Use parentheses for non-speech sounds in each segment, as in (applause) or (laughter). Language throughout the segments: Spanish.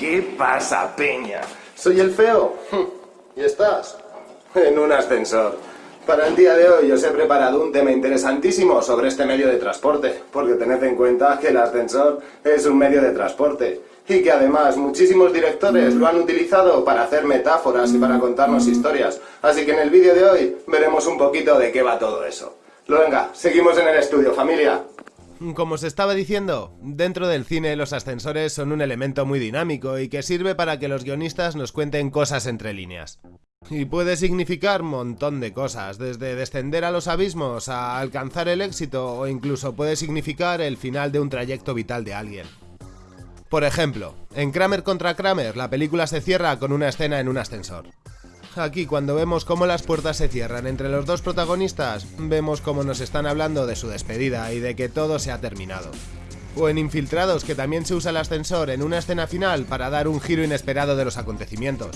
¿Qué pasa, peña? Soy el feo. (laughs) ¿Y estás? En un ascensor. Para el día de hoy os he preparado un tema interesantísimo sobre este medio de transporte, porque tened en cuenta que el ascensor es un medio de transporte y que además muchísimos directores lo han utilizado para hacer metáforas y para contarnos historias. Así que en el vídeo de hoy veremos un poquito de qué va todo eso. Venga, seguimos en el estudio, familia. Como se estaba diciendo, dentro del cine los ascensores son un elemento muy dinámico y que sirve para que los guionistas nos cuenten cosas entre líneas. Y puede significar montón de cosas, desde descender a los abismos a alcanzar el éxito o incluso puede significar el final de un trayecto vital de alguien. Por ejemplo, en Kramer contra Kramer la película se cierra con una escena en un ascensor. Aquí cuando vemos cómo las puertas se cierran entre los dos protagonistas, vemos cómo nos están hablando de su despedida y de que todo se ha terminado. O en Infiltrados, que también se usa el ascensor en una escena final para dar un giro inesperado de los acontecimientos.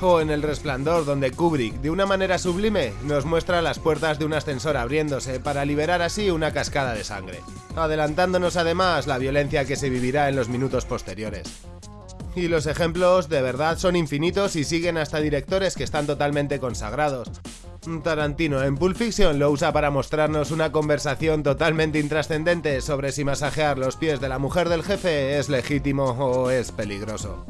O en El Resplandor, donde Kubrick, de una manera sublime, nos muestra las puertas de un ascensor abriéndose para liberar así una cascada de sangre, adelantándonos además la violencia que se vivirá en los minutos posteriores. Y los ejemplos de verdad son infinitos y siguen hasta directores que están totalmente consagrados. Tarantino en Pulp Fiction lo usa para mostrarnos una conversación totalmente intrascendente sobre si masajear los pies de la mujer del jefe es legítimo o es peligroso.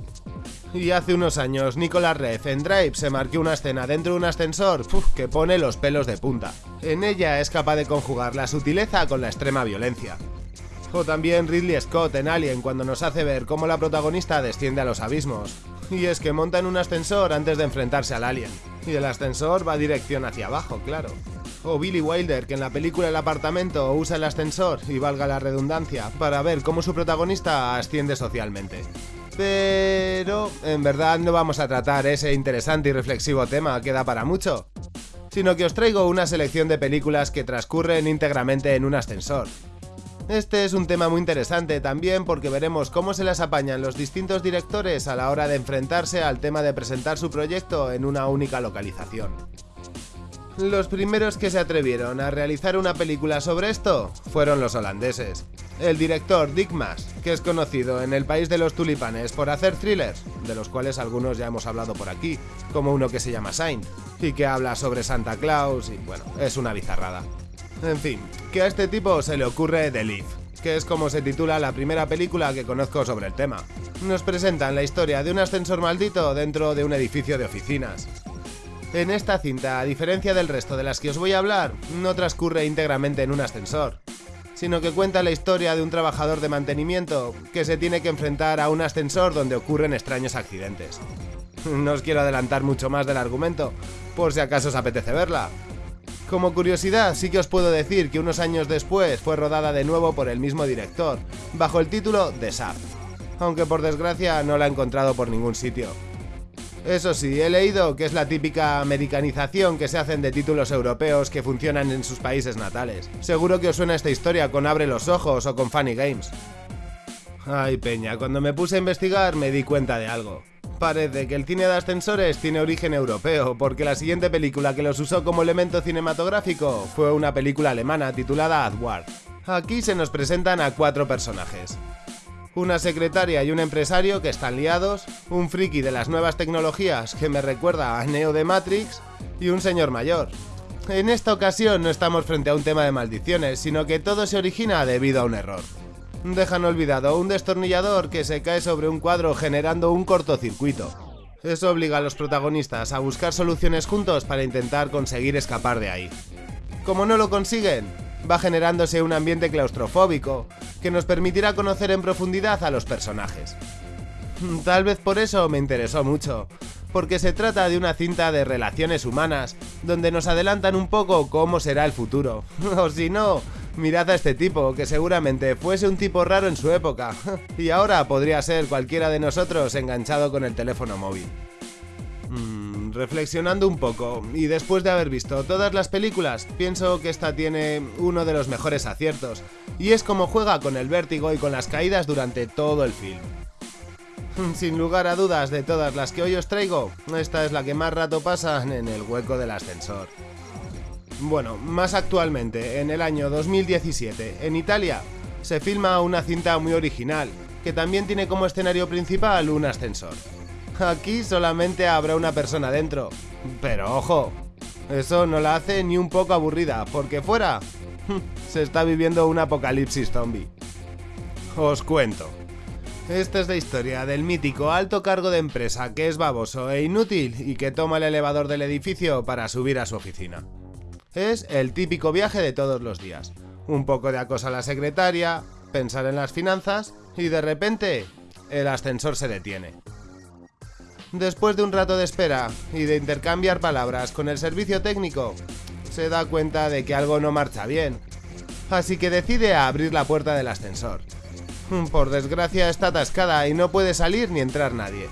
Y hace unos años Nicolas Rev en Drive se marcó una escena dentro de un ascensor que pone los pelos de punta. En ella es capaz de conjugar la sutileza con la extrema violencia. O también Ridley Scott en Alien cuando nos hace ver cómo la protagonista desciende a los abismos. Y es que monta en un ascensor antes de enfrentarse al alien. Y el ascensor va dirección hacia abajo, claro. O Billy Wilder, que en la película El apartamento usa el ascensor, y valga la redundancia, para ver cómo su protagonista asciende socialmente. Pero en verdad no vamos a tratar ese interesante y reflexivo tema que da para mucho, sino que os traigo una selección de películas que transcurren íntegramente en un ascensor, este es un tema muy interesante también porque veremos cómo se las apañan los distintos directores a la hora de enfrentarse al tema de presentar su proyecto en una única localización. Los primeros que se atrevieron a realizar una película sobre esto fueron los holandeses. El director Dick Maas, que es conocido en el país de los tulipanes por hacer thrillers, de los cuales algunos ya hemos hablado por aquí, como uno que se llama Saint, y que habla sobre Santa Claus y bueno, es una bizarrada. En fin, que a este tipo se le ocurre The Leaf, que es como se titula la primera película que conozco sobre el tema. Nos presentan la historia de un ascensor maldito dentro de un edificio de oficinas. En esta cinta, a diferencia del resto de las que os voy a hablar, no transcurre íntegramente en un ascensor, sino que cuenta la historia de un trabajador de mantenimiento que se tiene que enfrentar a un ascensor donde ocurren extraños accidentes. (laughs) No os quiero adelantar mucho más del argumento, por si acaso os apetece verla, como curiosidad, sí que os puedo decir que unos años después fue rodada de nuevo por el mismo director, bajo el título The Sap, aunque por desgracia no la he encontrado por ningún sitio. Eso sí, he leído que es la típica americanización que se hacen de títulos europeos que funcionan en sus países natales. Seguro que os suena esta historia con Abre los Ojos o con Funny Games. Ay, Peña, cuando me puse a investigar me di cuenta de algo parece que el cine de ascensores tiene origen europeo, porque la siguiente película que los usó como elemento cinematográfico fue una película alemana titulada Adward. Aquí se nos presentan a cuatro personajes. Una secretaria y un empresario que están liados, un friki de las nuevas tecnologías que me recuerda a Neo de Matrix y un señor mayor. En esta ocasión no estamos frente a un tema de maldiciones, sino que todo se origina debido a un error dejan olvidado un destornillador que se cae sobre un cuadro generando un cortocircuito. Eso obliga a los protagonistas a buscar soluciones juntos para intentar conseguir escapar de ahí. Como no lo consiguen, va generándose un ambiente claustrofóbico que nos permitirá conocer en profundidad a los personajes. Tal vez por eso me interesó mucho, porque se trata de una cinta de relaciones humanas, donde nos adelantan un poco cómo será el futuro, (laughs) o si no, Mirad a este tipo, que seguramente fuese un tipo raro en su época, (laughs) y ahora podría ser cualquiera de nosotros enganchado con el teléfono móvil. Mm, reflexionando un poco, y después de haber visto todas las películas, pienso que esta tiene uno de los mejores aciertos, y es como juega con el vértigo y con las caídas durante todo el film. (laughs) Sin lugar a dudas, de todas las que hoy os traigo, esta es la que más rato pasa en el hueco del ascensor. Bueno, más actualmente, en el año 2017, en Italia, se filma una cinta muy original, que también tiene como escenario principal un ascensor. Aquí solamente habrá una persona dentro. Pero ojo, eso no la hace ni un poco aburrida, porque fuera (laughs) se está viviendo un apocalipsis zombie. Os cuento. Esta es la historia del mítico alto cargo de empresa que es baboso e inútil y que toma el elevador del edificio para subir a su oficina. Es el típico viaje de todos los días. Un poco de acoso a la secretaria, pensar en las finanzas y de repente el ascensor se detiene. Después de un rato de espera y de intercambiar palabras con el servicio técnico, se da cuenta de que algo no marcha bien. Así que decide abrir la puerta del ascensor. Por desgracia está atascada y no puede salir ni entrar nadie.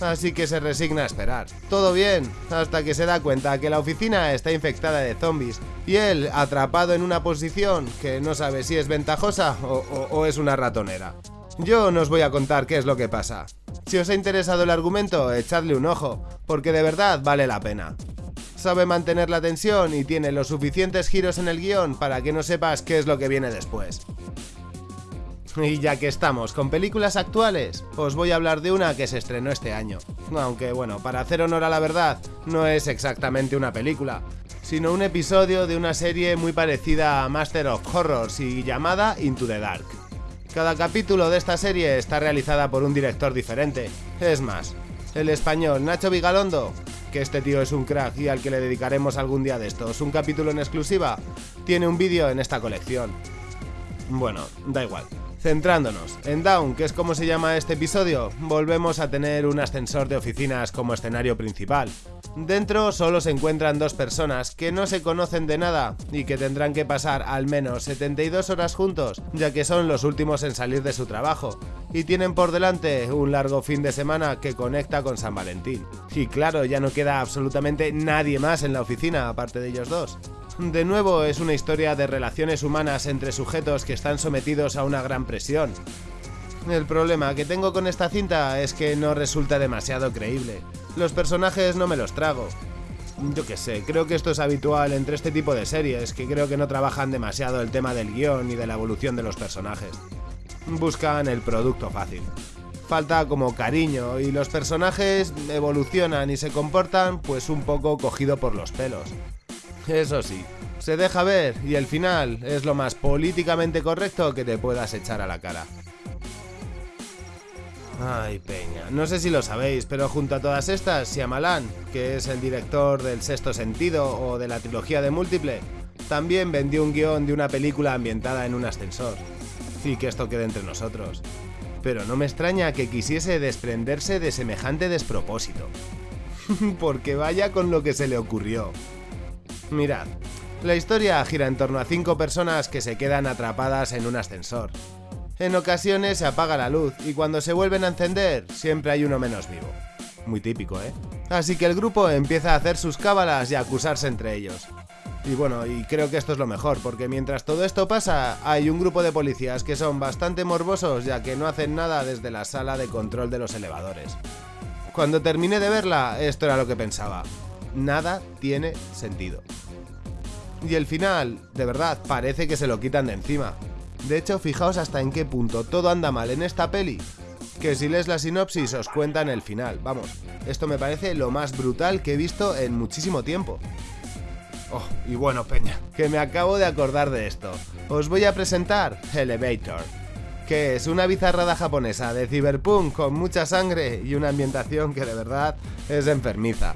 Así que se resigna a esperar. Todo bien, hasta que se da cuenta que la oficina está infectada de zombies y él atrapado en una posición que no sabe si es ventajosa o, es una ratonera. Yo no os voy a contar qué es lo que pasa. Si os ha interesado el argumento, echadle un ojo, porque de verdad vale la pena. Sabe mantener la tensión y tiene los suficientes giros en el guion para que no sepas qué es lo que viene después. (laughs) Y ya que estamos con películas actuales, os voy a hablar de una que se estrenó este año. Aunque bueno, para hacer honor a la verdad, no es exactamente una película, sino un episodio de una serie muy parecida a Master of Horrors y llamada Into the Dark. Cada capítulo de esta serie está realizada por un director diferente. Es más, el español Nacho Vigalondo, que este tío es un crack y al que le dedicaremos algún día de estos un capítulo en exclusiva, tiene un vídeo en esta colección. Bueno, da igual. Centrándonos en Down, que es como se llama este episodio, volvemos a tener un ascensor de oficinas como escenario principal. Dentro solo se encuentran dos personas que no se conocen de nada y que tendrán que pasar al menos 72 horas juntos, ya que son los últimos en salir de su trabajo, y tienen por delante un largo fin de semana que conecta con San Valentín. Y claro, ya no queda absolutamente nadie más en la oficina aparte de ellos dos. De nuevo es una historia de relaciones humanas entre sujetos que están sometidos a una gran presión. El problema que tengo con esta cinta es que no resulta demasiado creíble. Los personajes no me los trago. Yo qué sé, creo que esto es habitual entre este tipo de series, que creo que no trabajan demasiado el tema del guion y de la evolución de los personajes. Buscan el producto fácil. Falta como cariño y los personajes evolucionan y se comportan pues un poco cogido por los pelos. Eso sí, se deja ver y el final es lo más políticamente correcto que te puedas echar a la cara. Ay, Peña, no sé si lo sabéis, pero junto a todas estas, Shyamalan, que es el director del Sexto Sentido o de la trilogía de Múltiple, también vendió un guion de una película ambientada en un ascensor. Y que esto quede entre nosotros. Pero no me extraña que quisiese desprenderse de semejante despropósito. (laughs) Porque vaya con lo que se le ocurrió. Mirad, la historia gira en torno a cinco personas que se quedan atrapadas en un ascensor. En ocasiones se apaga la luz y cuando se vuelven a encender siempre hay uno menos vivo. Muy típico, ¿eh? Así que el grupo empieza a hacer sus cábalas y a acusarse entre ellos. Y bueno, y creo que esto es lo mejor, porque mientras todo esto pasa, hay un grupo de policías que son bastante morbosos ya que no hacen nada desde la sala de control de los elevadores. Cuando terminé de verla, esto era lo que pensaba. Nada tiene sentido. Y el final, de verdad, parece que se lo quitan de encima. De hecho, fijaos hasta en qué punto todo anda mal en esta peli, que si lees la sinopsis os cuentan el final. Vamos, esto me parece lo más brutal que he visto en muchísimo tiempo. Oh, y bueno, Peña, que me acabo de acordar de esto. Os voy a presentar Elevator, que es una bizarrada japonesa de cyberpunk con mucha sangre y una ambientación que de verdad es enfermiza.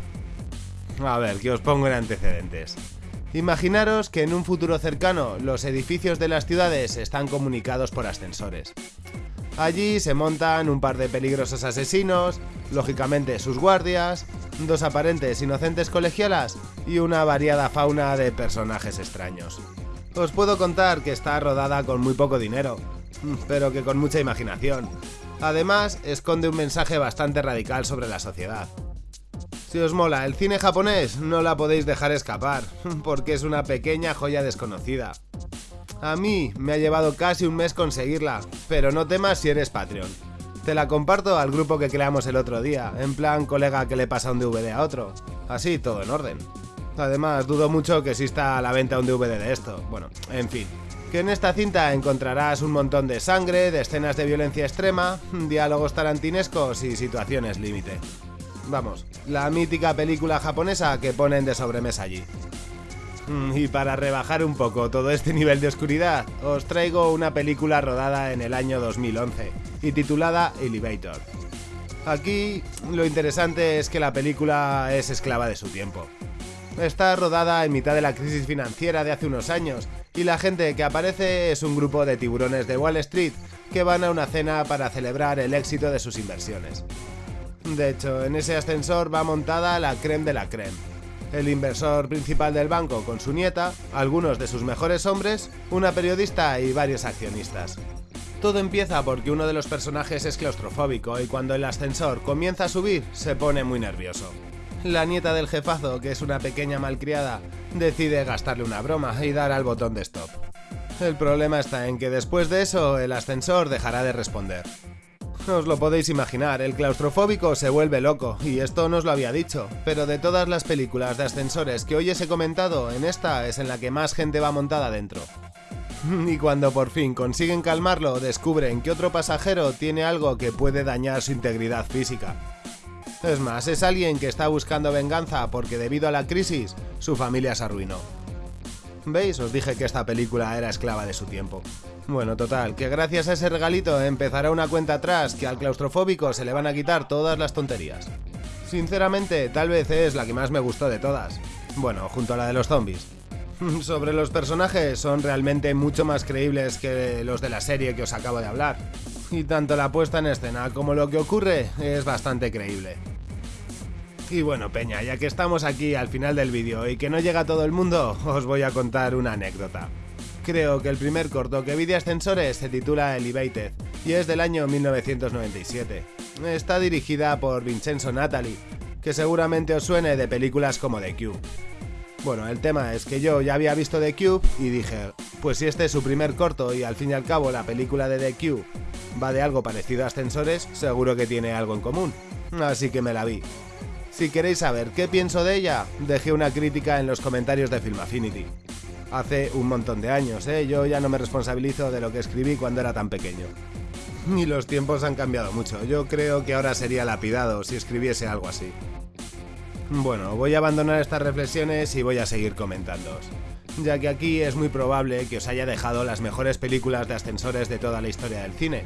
A ver, que os pongo en antecedentes. Imaginaros que en un futuro cercano los edificios de las ciudades están comunicados por ascensores. Allí se montan un par de peligrosos asesinos, lógicamente sus guardias, dos aparentes inocentes colegialas y una variada fauna de personajes extraños. Os puedo contar que está rodada con muy poco dinero, pero que con mucha imaginación. Además, esconde un mensaje bastante radical sobre la sociedad. Si os mola el cine japonés, no la podéis dejar escapar, (laughs) porque es una pequeña joya desconocida. A mí me ha llevado casi un mes conseguirla, pero no temas si eres Patreon. Te la comparto al grupo que creamos el otro día, en plan colega que le pasa un DVD a otro. Así, todo en orden. Además, dudo mucho que exista a la venta un DVD de esto. Bueno, en fin. Que en esta cinta encontrarás un montón de sangre, de escenas de violencia extrema, diálogos tarantinescos y situaciones límite. Vamos, la mítica película japonesa que ponen de sobremesa allí. Mm, y para rebajar un poco todo este nivel de oscuridad, os traigo una película rodada en el año 2011 y titulada Elevator. Aquí lo interesante es que la película es esclava de su tiempo. Está rodada en mitad de la crisis financiera de hace unos años y la gente que aparece es un grupo de tiburones de Wall Street que van a una cena para celebrar el éxito de sus inversiones. De hecho, en ese ascensor va montada la creme de la creme el inversor principal del banco con su nieta, algunos de sus mejores hombres, una periodista y varios accionistas. Todo empieza porque uno de los personajes es claustrofóbico y cuando el ascensor comienza a subir se pone muy nervioso. La nieta del jefazo, que es una pequeña malcriada, decide gastarle una broma y dar al botón de stop. El problema está en que después de eso el ascensor dejará de responder. Os lo podéis imaginar, el claustrofóbico se vuelve loco, y esto no os lo había dicho, pero de todas las películas de ascensores que hoy os he comentado, en esta es en la que más gente va montada dentro. (laughs) Y cuando por fin consiguen calmarlo, descubren que otro pasajero tiene algo que puede dañar su integridad física. Es más, es alguien que está buscando venganza porque debido a la crisis, su familia se arruinó. ¿Veis? Os dije que esta película era esclava de su tiempo. Bueno, total, que gracias a ese regalito empezará una cuenta atrás que al claustrofóbico se le van a quitar todas las tonterías. Sinceramente, tal vez es la que más me gustó de todas. Bueno, junto a la de los zombies. (laughs) Sobre los personajes son realmente mucho más creíbles que los de la serie que os acabo de hablar. Y tanto la puesta en escena como lo que ocurre es bastante creíble. Y bueno, Peña, ya que estamos aquí al final del vídeo y que no llega todo el mundo, os voy a contar una anécdota. Creo que el primer corto que vi de ascensores se titula Elevated y es del año 1997. Está dirigida por Vincenzo Natali, que seguramente os suene de películas como The Cube. Bueno, el tema es que yo ya había visto The Cube y dije, pues si este es su primer corto y al fin y al cabo la película de The Cube va de algo parecido a ascensores, seguro que tiene algo en común. Así que me la vi. Si queréis saber qué pienso de ella, dejé una crítica en los comentarios de Film Affinity hace un montón de años, ¿eh? Yo ya no me responsabilizo de lo que escribí cuando era tan pequeño. Y los tiempos han cambiado mucho. Yo creo que ahora sería lapidado si escribiese algo así. Bueno, voy a abandonar estas reflexiones y voy a seguir comentándoos. Ya que aquí es muy probable que os haya dejado las mejores películas de ascensores de toda la historia del cine.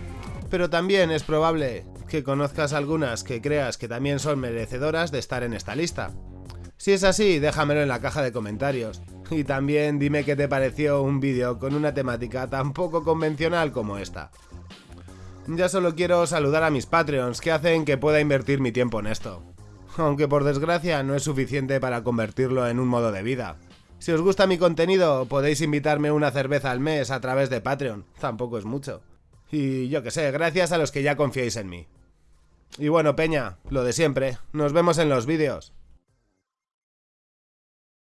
Pero también es probable que conozcas algunas que creas que también son merecedoras de estar en esta lista. Si es así, déjamelo en la caja de comentarios. Y también dime qué te pareció un vídeo con una temática tan poco convencional como esta. Ya solo quiero saludar a mis Patreons que hacen que pueda invertir mi tiempo en esto. Aunque por desgracia no es suficiente para convertirlo en un modo de vida. Si os gusta mi contenido, podéis invitarme una cerveza al mes a través de Patreon, tampoco es mucho. Y yo que sé, gracias a los que ya confiáis en mí. Y bueno, Peña, lo de siempre, nos vemos en los vídeos.